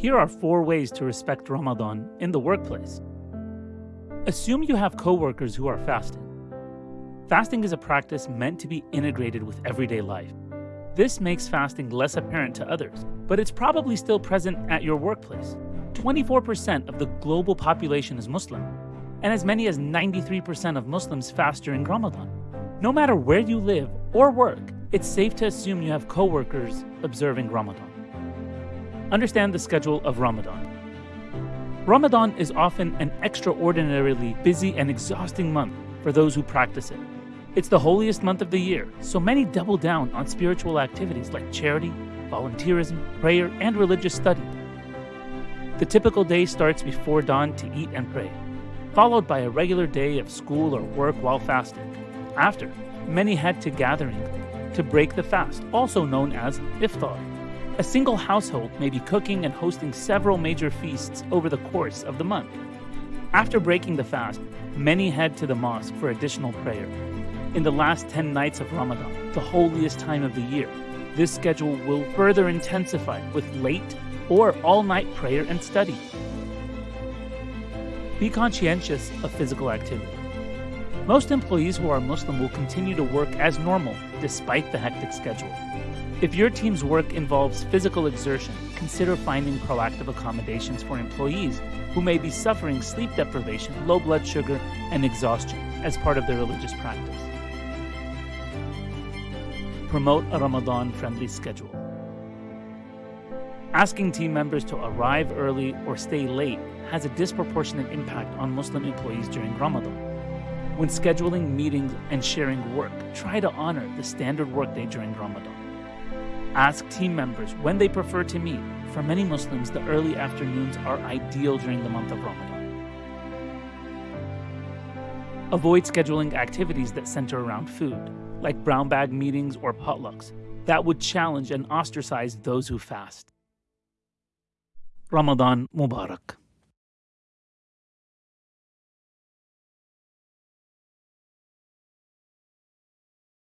Here are four ways to respect Ramadan in the workplace. Assume you have coworkers who are fasting. Fasting is a practice meant to be integrated with everyday life. This makes fasting less apparent to others, but it's probably still present at your workplace. 24% of the global population is Muslim, and as many as 93% of Muslims fast during Ramadan. No matter where you live or work, it's safe to assume you have coworkers observing Ramadan. Understand the schedule of Ramadan. Ramadan is often an extraordinarily busy and exhausting month for those who practice it. It's the holiest month of the year, so many double down on spiritual activities like charity, volunteerism, prayer, and religious study. The typical day starts before dawn to eat and pray, followed by a regular day of school or work while fasting. After, many head to gathering to break the fast, also known as iftar. A single household may be cooking and hosting several major feasts over the course of the month. After breaking the fast, many head to the mosque for additional prayer. In the last 10 nights of Ramadan, the holiest time of the year, this schedule will further intensify with late or all night prayer and study. Be conscientious of physical activity. Most employees who are Muslim will continue to work as normal despite the hectic schedule. If your team's work involves physical exertion, consider finding proactive accommodations for employees who may be suffering sleep deprivation, low blood sugar, and exhaustion as part of their religious practice. Promote a Ramadan friendly schedule. Asking team members to arrive early or stay late has a disproportionate impact on Muslim employees during Ramadan. When scheduling meetings and sharing work, try to honor the standard workday during Ramadan. Ask team members when they prefer to meet. For many Muslims, the early afternoons are ideal during the month of Ramadan. Avoid scheduling activities that center around food, like brown bag meetings or potlucks, that would challenge and ostracize those who fast. Ramadan Mubarak.